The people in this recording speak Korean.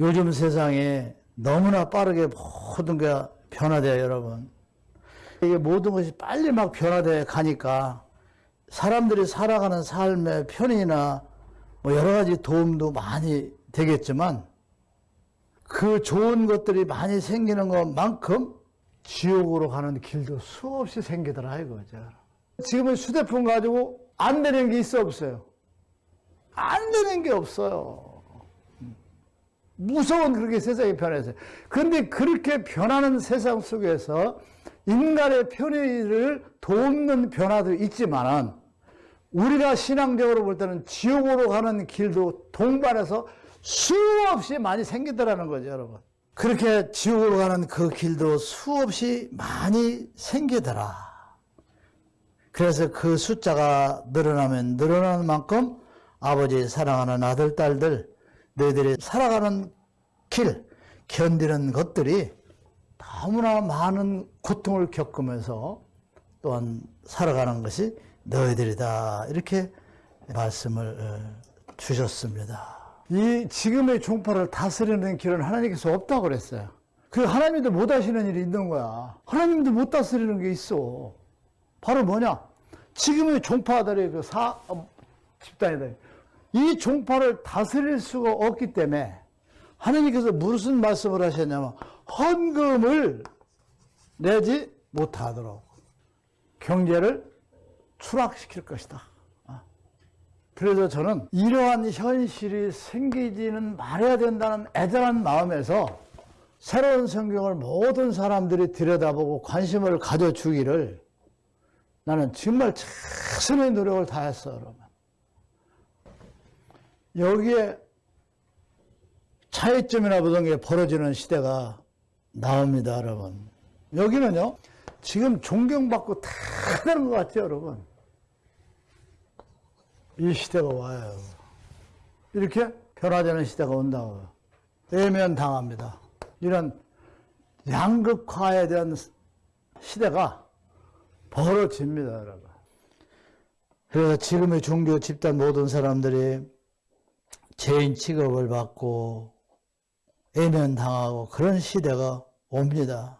요즘 세상에 너무나 빠르게 모든 게 변화돼요, 여러분. 이게 모든 것이 빨리 막 변화돼 가니까 사람들이 살아가는 삶의 편의나 뭐 여러 가지 도움도 많이 되겠지만 그 좋은 것들이 많이 생기는 것만큼 지옥으로 가는 길도 수없이 생기더라 이거죠. 지금은 휴대폰 가지고 안 되는 게 있어 없어요? 안 되는 게 없어요. 무서운 그렇게 세상이 변해서. 그런데 그렇게 변하는 세상 속에서 인간의 편의를 돕는 변화도 있지만은 우리가 신앙적으로 볼 때는 지옥으로 가는 길도 동반해서 수없이 많이 생기더라는 거죠, 여러분. 그렇게 지옥으로 가는 그 길도 수없이 많이 생기더라. 그래서 그 숫자가 늘어나면 늘어나는 만큼 아버지 사랑하는 아들, 딸들, 너희들이 살아가는 길, 견디는 것들이 너무나 많은 고통을 겪으면서 또한 살아가는 것이 너희들이다. 이렇게 말씀을 어, 주셨습니다. 이 지금의 종파를 다스리는 길은 하나님께서 없다고 그랬어요. 그 하나님도 못 하시는 일이 있는 거야. 하나님도 못 다스리는 게 있어. 바로 뭐냐? 지금의 종파들의 그 사, 어, 집단이다. 이 종파를 다스릴 수가 없기 때문에 하나님께서 무슨 말씀을 하셨냐면 헌금을 내지 못하도록 경제를 추락시킬 것이다. 아. 그래서 저는 이러한 현실이 생기지는 말해야 된다는 애절한 마음에서 새로운 성경을 모든 사람들이 들여다보고 관심을 가져주기를 나는 정말 최선의 노력을 다했어, 여러분. 여기에 차이점이나 보던 게 벌어지는 시대가 나옵니다, 여러분. 여기는요, 지금 존경받고 다 되는 것 같아요, 여러분. 이 시대가 와요. 이렇게 변화되는 시대가 온다고요. 외면 당합니다. 이런 양극화에 대한 시대가 벌어집니다, 여러분. 그래서 지금의 종교 집단 모든 사람들이 죄인 취급을 받고 외면 당하고 그런 시대가 옵니다.